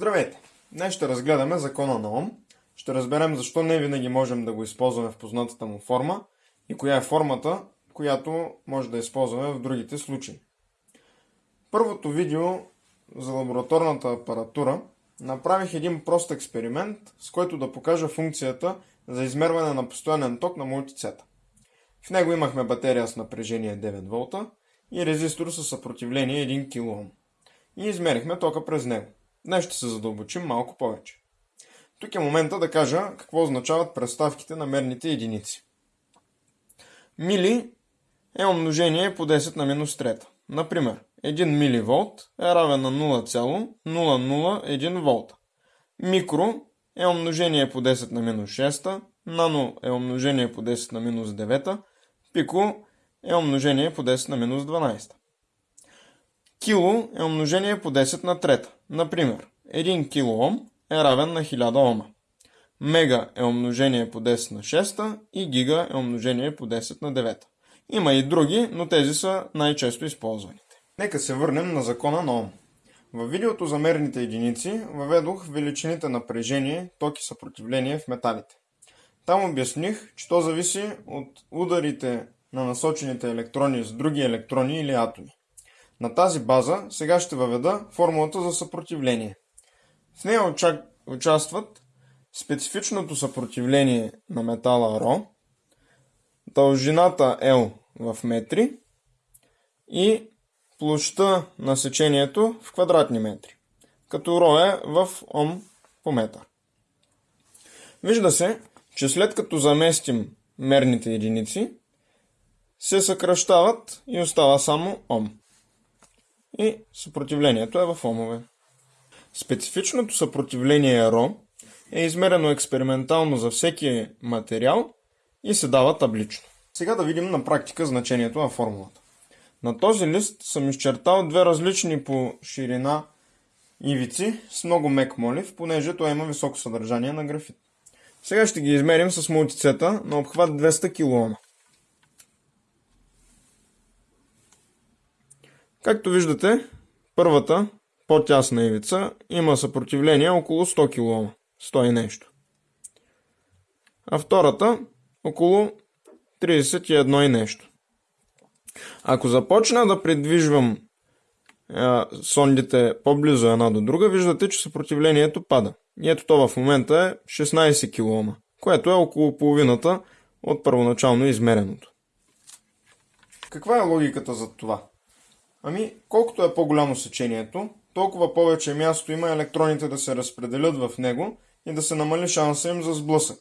Здравейте! Днес ще разгледаме закона на Ом. Ще разберем защо не винаги можем да го използваме в познатата му форма и коя е формата, която може да използваме в другите случаи. Първото видео за лабораторната апаратура направих един прост експеримент, с който да покажа функцията за измерване на постоянен ток на мултицета. В него имахме батерия с напрежение 9 волта и резистор със съпротивление 1 кОм. И измерихме тока през него. Днес ще се задълбочим малко повече. Тук е момента да кажа какво означават представките на мерните единици. Мили е умножение по 10 на минус 3. Например, 1 миливолт е равен на 0,001 волта. Микро е умножение по 10 на минус 6, нано е умножение по 10 на минус 9, пико е умножение по 10 на минус 12. Кило е умножение по 10 на трета. Например, 1 кОм е равен на 1000 Ома. Мега е умножение по 10 на 6 и гига е умножение по 10 на 9. Има и други, но тези са най-често използваните. Нека се върнем на закона на Ом. В видеото за мерните единици въведох величините напрежение, ток и съпротивление в металите. Там обясних, че то зависи от ударите на насочените електрони с други електрони или атоми. На тази база сега ще въведа формулата за съпротивление. В нея участват специфичното съпротивление на метала ро, дължината L в метри и площта на сечението в квадратни метри, като ро е в ом по метър. Вижда се, че след като заместим мерните единици, се съкръщават и остава само ом и съпротивлението е в омове. Специфичното съпротивление ро е измерено експериментално за всеки материал и се дава таблично. Сега да видим на практика значението на формулата. На този лист съм изчертал две различни по ширина ивици с много мек молив, понеже той има високо съдържание на графит. Сега ще ги измерим с мултицета на обхват 200 кОм. Както виждате, първата, по-тясна ивица, има съпротивление около 100 кОм, 100 и нещо. А втората около 31 и нещо. Ако започна да придвижвам а, сондите по-близо една до друга, виждате, че съпротивлението пада. И ето то в момента е 16 кОм, което е около половината от първоначално измереното. Каква е логиката за това? Ами, колкото е по-голямо сечението, толкова повече място има електроните да се разпределят в него и да се намали шанса им за сблъсък.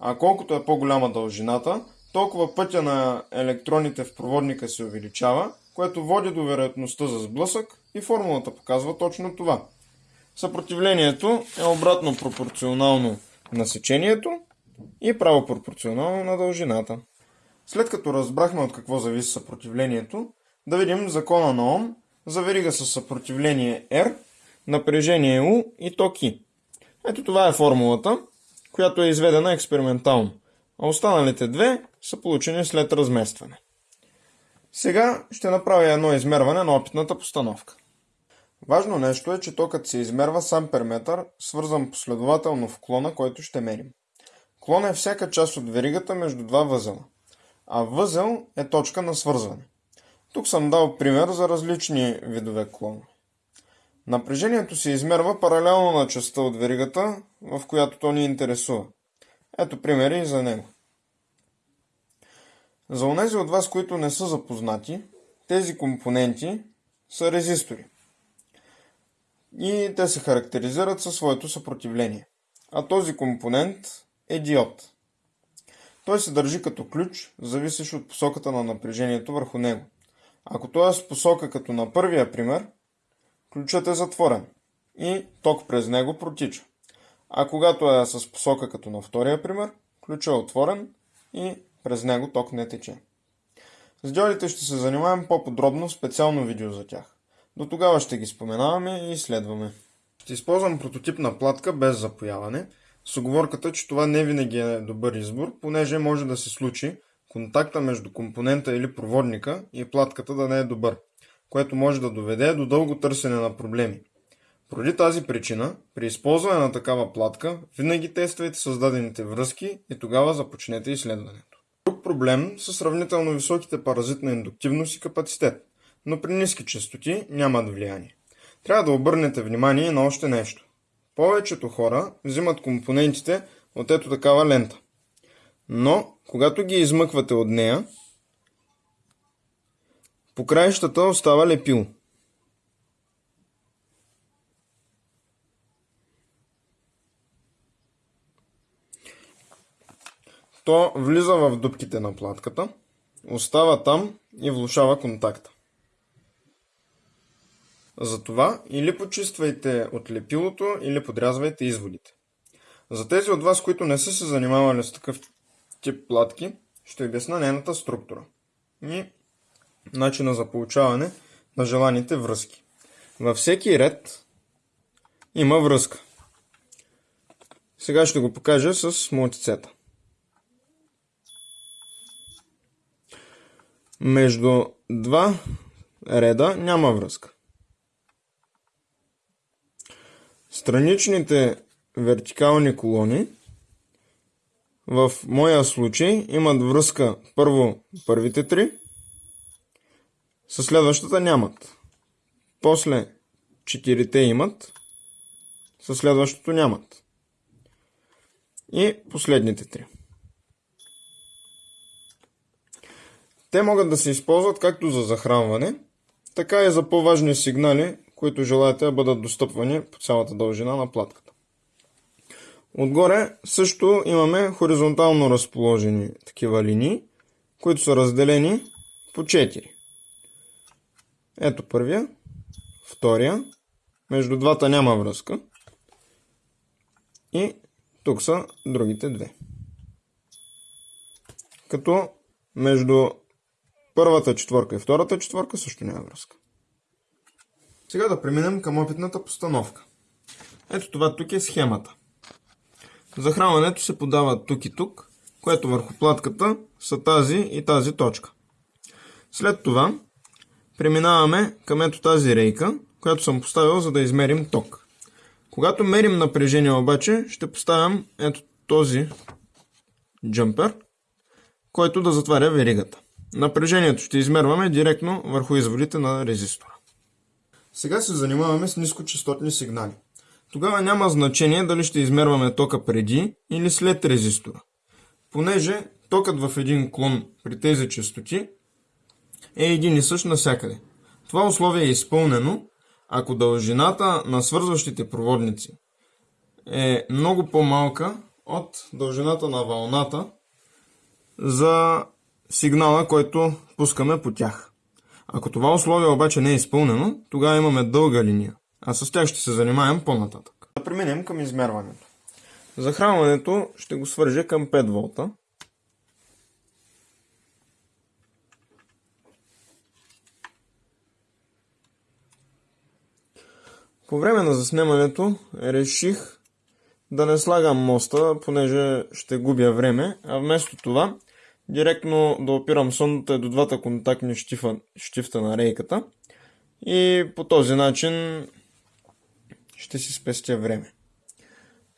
А колкото е по-голяма дължината, толкова пътя на електроните в проводника се увеличава, което води до вероятността за сблъсък и формулата показва точно това. Съпротивлението е обратно пропорционално на сечението и право пропорционално на дължината. След като разбрахме от какво зависи съпротивлението, да видим закона на Ом за верига с съпротивление R, напрежение U и ток I. Ето това е формулата, която е изведена експериментално, а останалите две са получени след разместване. Сега ще направя едно измерване на опитната постановка. Важно нещо е, че токът се измерва сам перметър, свързан последователно в клона, който ще мерим. Клон е всяка част от веригата между два възела, а възел е точка на свързване. Тук съм дал пример за различни видове клонове. Напрежението се измерва паралелно на частта от веригата, в която то ни интересува. Ето примери за него. За онези от вас, които не са запознати, тези компоненти са резистори. И те се характеризират със своето съпротивление. А този компонент е диод. Той се държи като ключ, зависещ от посоката на напрежението върху него. Ако той е с посока като на първия пример, ключът е затворен и ток през него протича. А когато е с посока като на втория пример, ключът е отворен и през него ток не тече. С диодите ще се занимаем по-подробно в специално видео за тях. До тогава ще ги споменаваме и изследваме. Ще използвам прототипна платка без запояване, с оговорката, че това не винаги е добър избор, понеже може да се случи контакта между компонента или проводника и платката да не е добър, което може да доведе до дълго търсене на проблеми. Поради тази причина, при използване на такава платка, винаги тествайте създадените връзки и тогава започнете изследването. Друг проблем са сравнително високите паразитна индуктивност и капацитет, но при ниски частоти нямат влияние. Трябва да обърнете внимание на още нещо. Повечето хора взимат компонентите от ето такава лента. Но, когато ги измъквате от нея, по краищата остава лепило. То влиза в дупките на платката, остава там и влушава контакта. Затова или почиствайте от лепилото, или подрязвайте изводите. За тези от вас, които не са се занимавали с такъв тип платки, ще обясна нейната структура и начина за получаване на желаните връзки. Във всеки ред има връзка. Сега ще го покажа с мултицета. Между два реда няма връзка. Страничните вертикални колони в моя случай имат връзка първо първите три, със следващата нямат. После четирите имат, със следващото нямат. И последните три. Те могат да се използват както за захранване, така и за по-важни сигнали, които желаете да бъдат достъпвани по цялата дължина на платката. Отгоре също имаме хоризонтално разположени такива линии, които са разделени по 4. Ето първия, втория, между двата няма връзка и тук са другите две. Като между първата четворка и втората четворка също няма връзка. Сега да преминем към опитната постановка. Ето това тук е схемата. Захранването се подава тук и тук, което върху платката са тази и тази точка. След това преминаваме към ето тази рейка, която съм поставил за да измерим ток. Когато мерим напрежение обаче, ще поставям ето този джампер, който да затваря веригата. Напрежението ще измерваме директно върху изводите на резистора. Сега се занимаваме с нискочастотни сигнали. Тогава няма значение дали ще измерваме тока преди или след резистора. Понеже токът в един клон при тези частоти е един и същ навсякъде. Това условие е изпълнено, ако дължината на свързващите проводници е много по-малка от дължината на вълната за сигнала, който пускаме по тях. Ако това условие обаче не е изпълнено, тогава имаме дълга линия, а с тях ще се занимаем по-нататък. Да преминем към измерването. Захранването ще го свържа към 5 волта. По време на заснемането реших да не слагам моста, понеже ще губя време, а вместо това директно да опирам сондата до двата контактни щифа, щифта на рейката и по този начин ще си спестя време.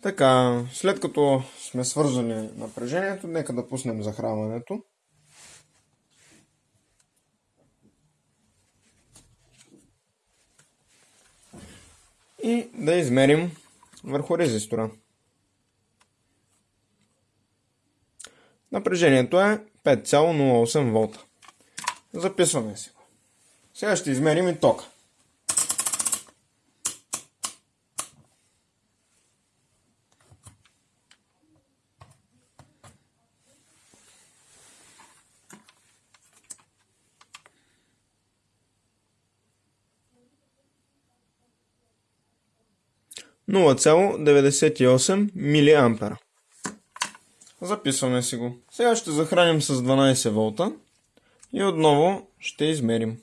Така, след като сме свързали напрежението, нека да пуснем захранването. И да измерим върху резистора. Напрежението е 5,08 волта. Записваме си. Сега ще измерим и тока. Нула цяло 98 милиампера. Записваме си го. Сега ще захраним с 12 волта и отново ще измерим.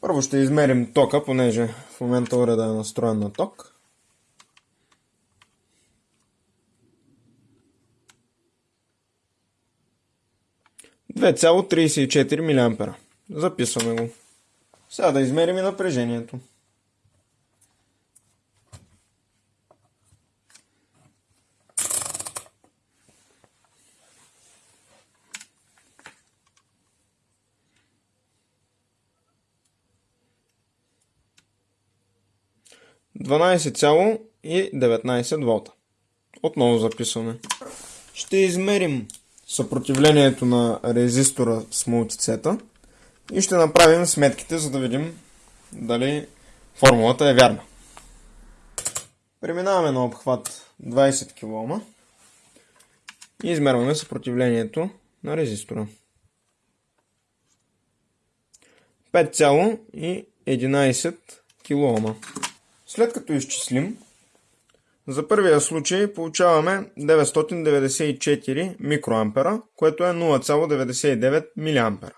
Първо ще измерим тока, понеже в момента уреда е настроен на ток. Две 2,34 мА. Записваме го. Сега да измерим и напрежението. Дванадесет цяло и 19 волта. Отново записваме. Ще измерим съпротивлението на резистора с мултицета и ще направим сметките, за да видим дали формулата е вярна. Преминаваме на обхват 20 кОм и измерваме съпротивлението на резистора. 5,11 кОм. След като изчислим, за първия случай получаваме 994 микроампера, което е 0,99 мА.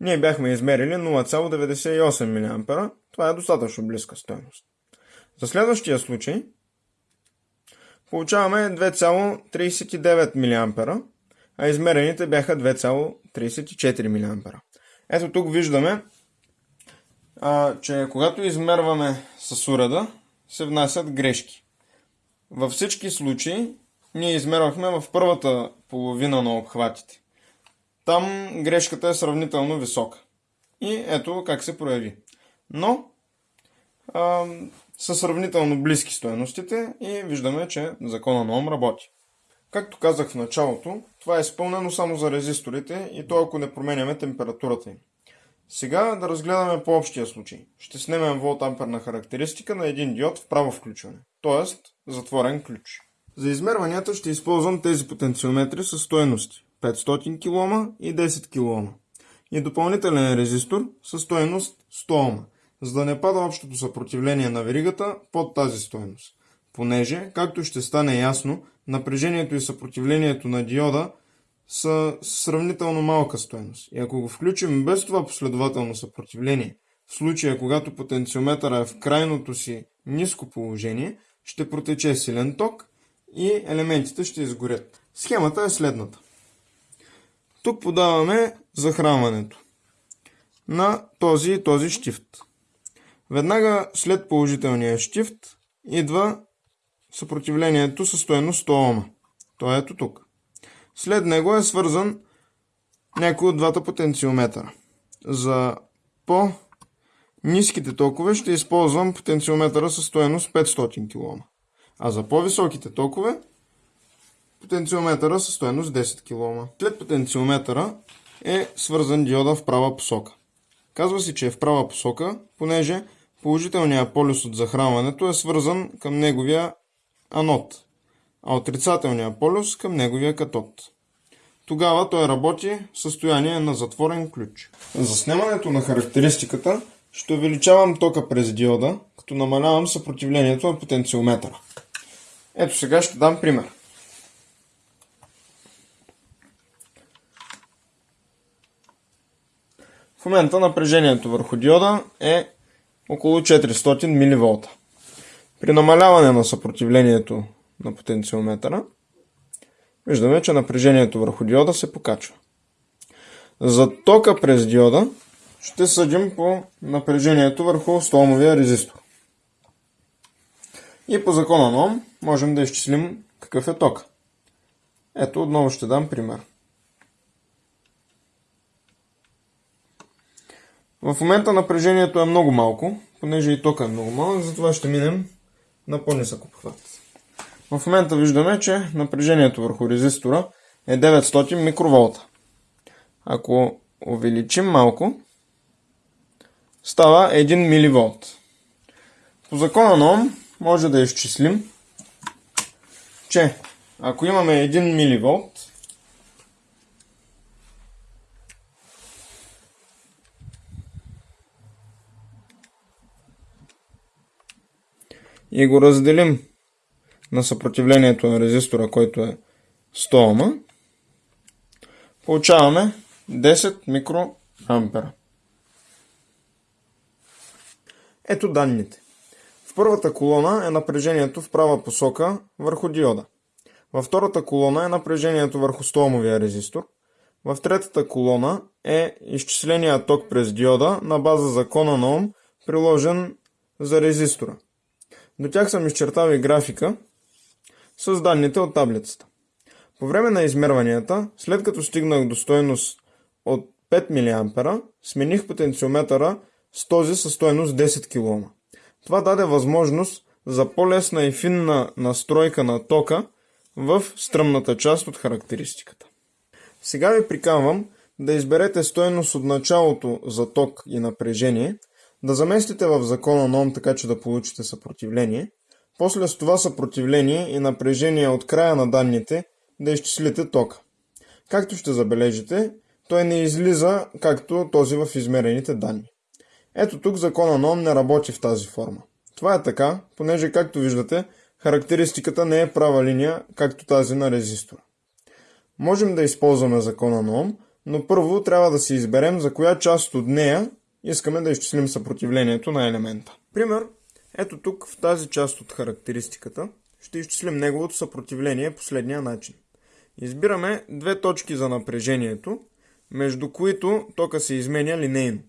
Ние бяхме измерили 0,98 мА. Това е достатъчно близка стоеност. За следващия случай получаваме 2,39 мА, а измерените бяха 2,34 мА. Ето тук виждаме, а, че когато измерваме с уреда, се внасят грешки. Във всички случаи ние измервахме в първата половина на обхватите. Там грешката е сравнително висока. И ето как се прояви. Но а, са сравнително близки стоеностите и виждаме, че закона на Ом работи. Както казах в началото, това е изпълнено само за резисторите и то ако не променяме температурата им. Сега да разгледаме по-общия случай. Ще снемем волтамперна характеристика на един диод в право включване, т.е. затворен ключ. За измерванията ще използвам тези потенциометри с стоености 500 кОм и 10 кОм и допълнителен резистор с стоеност 100 Ом, за да не пада общото съпротивление на веригата под тази стоеност. Понеже, както ще стане ясно, напрежението и съпротивлението на диода са сравнително малка стоеност. И ако го включим без това последователно съпротивление, в случая когато потенциометъра е в крайното си ниско положение, ще протече силен ток и елементите ще изгорят. Схемата е следната. Тук подаваме захранването на този и този щифт. Веднага след положителния щифт идва съпротивлението със стоеност 100 Ома. То е ето тук. След него е свързан някой от двата потенциометъра. За по-низките токове ще използвам потенциометъра със стоеност 500 кОм. А за по-високите токове потенциометъра със стоеност 10 кОм. След потенциометъра е свързан диода в права посока. Казва се, че е в права посока, понеже положителният полюс от захранването е свързан към неговия анод а отрицателния полюс към неговия катод. Тогава той работи в състояние на затворен ключ. За снимането на характеристиката ще увеличавам тока през диода, като намалявам съпротивлението на потенциометъра. Ето сега ще дам пример. В момента напрежението върху диода е около 400 мВ. При намаляване на съпротивлението на потенциометъра, виждаме, че напрежението върху диода се покачва. За тока през диода ще съдим по напрежението върху столмовия резистор. И по закона на Ом можем да изчислим какъв е ток. Ето отново ще дам пример. В момента напрежението е много малко, понеже и тока е много малък, затова ще минем на по-нисък обхват. В момента виждаме, че напрежението върху резистора е 900 микроволта. Ако увеличим малко, става 1 миливолт. По закона на Ом може да изчислим, че ако имаме 1 миливолт, и го разделим на съпротивлението на резистора, който е 100 Ома, получаваме 10 микроампера. Ето данните. В първата колона е напрежението в права посока върху диода. Във втората колона е напрежението върху 100 омовия резистор, В третата колона е изчисления ток през диода на база закона на Ом, приложен за резистора. До тях съм изчертал и графика с данните от таблицата. По време на измерванията, след като стигнах до стойност от 5 мА, смених потенциометъра с този със стойност 10 кОм. Това даде възможност за по-лесна и финна настройка на тока в стръмната част от характеристиката. Сега ви приканвам да изберете стойност от началото за ток и напрежение, да заместите в закона на Ом така, че да получите съпротивление, после с това съпротивление и напрежение от края на данните да изчислите тока. Както ще забележите, той не излиза както този в измерените данни. Ето тук закона на Ом не работи в тази форма. Това е така, понеже както виждате, характеристиката не е права линия, както тази на резистора. Можем да използваме закона на Ом, но първо трябва да си изберем за коя част от нея искаме да изчислим съпротивлението на елемента. Пример, ето тук в тази част от характеристиката ще изчислим неговото съпротивление последния начин. Избираме две точки за напрежението, между които тока се изменя линейно.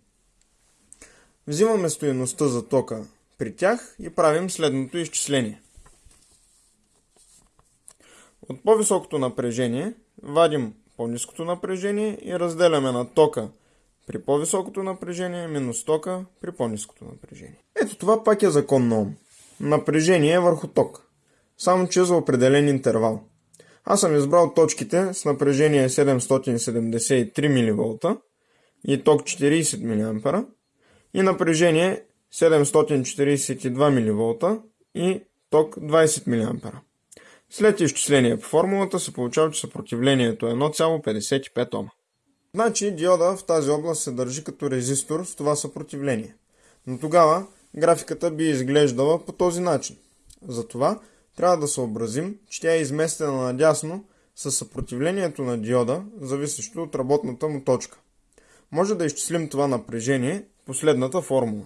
Взимаме стоеността за тока при тях и правим следното изчисление. От по-високото напрежение вадим по-низкото напрежение и разделяме на тока при по-високото напрежение минус тока при по-низкото напрежение. Ето това пак е закон на Ом. Напрежение върху ток. Само че за определен интервал. Аз съм избрал точките с напрежение 773 мВ и ток 40 мА и напрежение 742 мВ и ток 20 мА. След изчисление по формулата се получава, че съпротивлението е 1,55 Ома. Значи диода в тази област се държи като резистор с това съпротивление. Но тогава графиката би изглеждала по този начин. Затова трябва да съобразим, че тя е изместена надясно с съпротивлението на диода, зависещо от работната му точка. Може да изчислим това напрежение последната формула.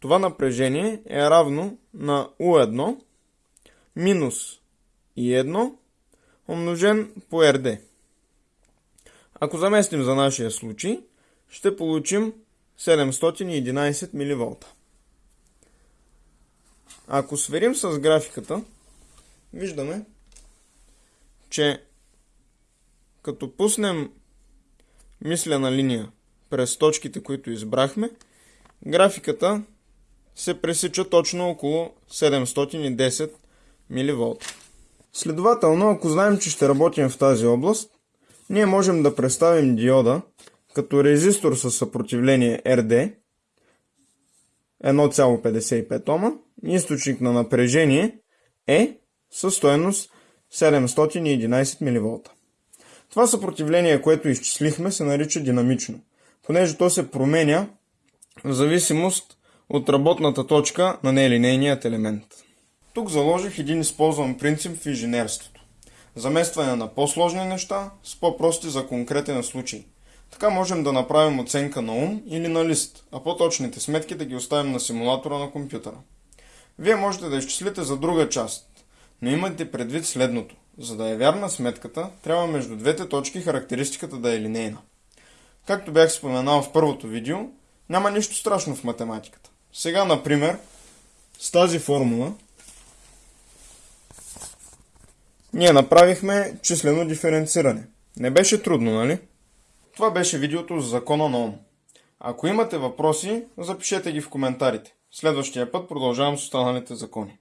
Това напрежение е равно на U1 минус I1 умножен по RD. Ако заместим за нашия случай, ще получим 711 мВ. Ако сверим с графиката, виждаме, че като пуснем мислена линия през точките, които избрахме, графиката се пресича точно около 710 мВ. Следователно, ако знаем, че ще работим в тази област, ние можем да представим диода като резистор със съпротивление RD 1,55 Ома, източник на напрежение е със стоеност 711 мВ. Това съпротивление, което изчислихме, се нарича динамично, понеже то се променя в зависимост от работната точка на нелинейният елемент. Тук заложих един използван принцип в инженерството. Заместване на по-сложни неща с по-прости за конкретен случай. Така можем да направим оценка на ум или на лист, а по-точните сметки да ги оставим на симулатора на компютъра. Вие можете да изчислите за друга част, но имайте предвид следното. За да е вярна сметката, трябва между двете точки характеристиката да е линейна. Както бях споменал в първото видео, няма нищо страшно в математиката. Сега, например, с тази формула ние направихме числено диференциране. Не беше трудно, нали? Това беше видеото за закона на Ом. Ако имате въпроси, запишете ги в коментарите. Следващия път продължавам с останалите закони.